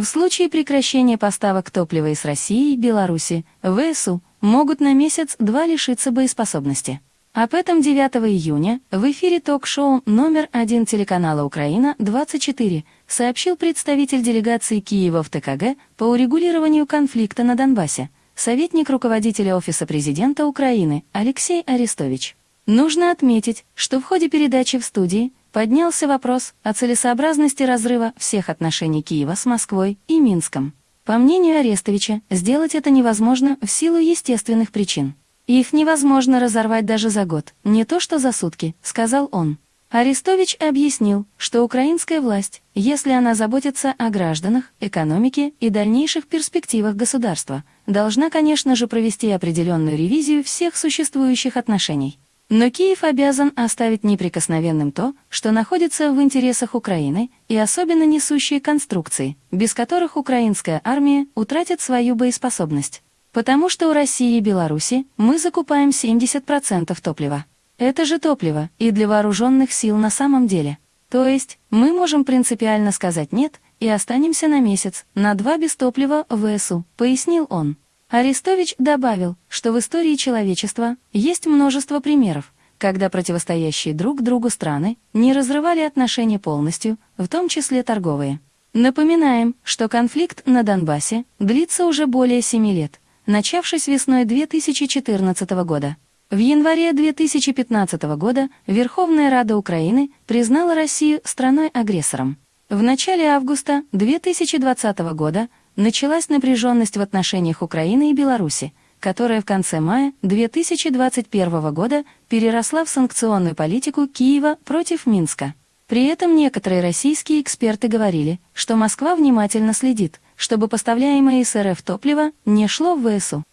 В случае прекращения поставок топлива из России и Беларуси, ВСУ могут на месяц-два лишиться боеспособности. Об этом 9 июня в эфире ток-шоу номер один телеканала «Украина-24» сообщил представитель делегации Киева в ТКГ по урегулированию конфликта на Донбассе, советник руководителя Офиса президента Украины Алексей Арестович. Нужно отметить, что в ходе передачи в студии поднялся вопрос о целесообразности разрыва всех отношений Киева с Москвой и Минском. По мнению Арестовича, сделать это невозможно в силу естественных причин. «Их невозможно разорвать даже за год, не то что за сутки», — сказал он. Арестович объяснил, что украинская власть, если она заботится о гражданах, экономике и дальнейших перспективах государства, должна, конечно же, провести определенную ревизию всех существующих отношений. Но Киев обязан оставить неприкосновенным то, что находится в интересах Украины, и особенно несущие конструкции, без которых украинская армия утратит свою боеспособность. Потому что у России и Беларуси мы закупаем 70% топлива. Это же топливо и для вооруженных сил на самом деле. То есть мы можем принципиально сказать «нет» и останемся на месяц, на два без топлива в ВСУ, пояснил он. Арестович добавил, что в истории человечества есть множество примеров, когда противостоящие друг другу страны не разрывали отношения полностью, в том числе торговые. Напоминаем, что конфликт на Донбассе длится уже более семи лет, начавшись весной 2014 года. В январе 2015 года Верховная Рада Украины признала Россию страной-агрессором. В начале августа 2020 года началась напряженность в отношениях Украины и Беларуси, которая в конце мая 2021 года переросла в санкционную политику Киева против Минска. При этом некоторые российские эксперты говорили, что Москва внимательно следит – чтобы поставляемое из РФ топливо не шло в ВСУ.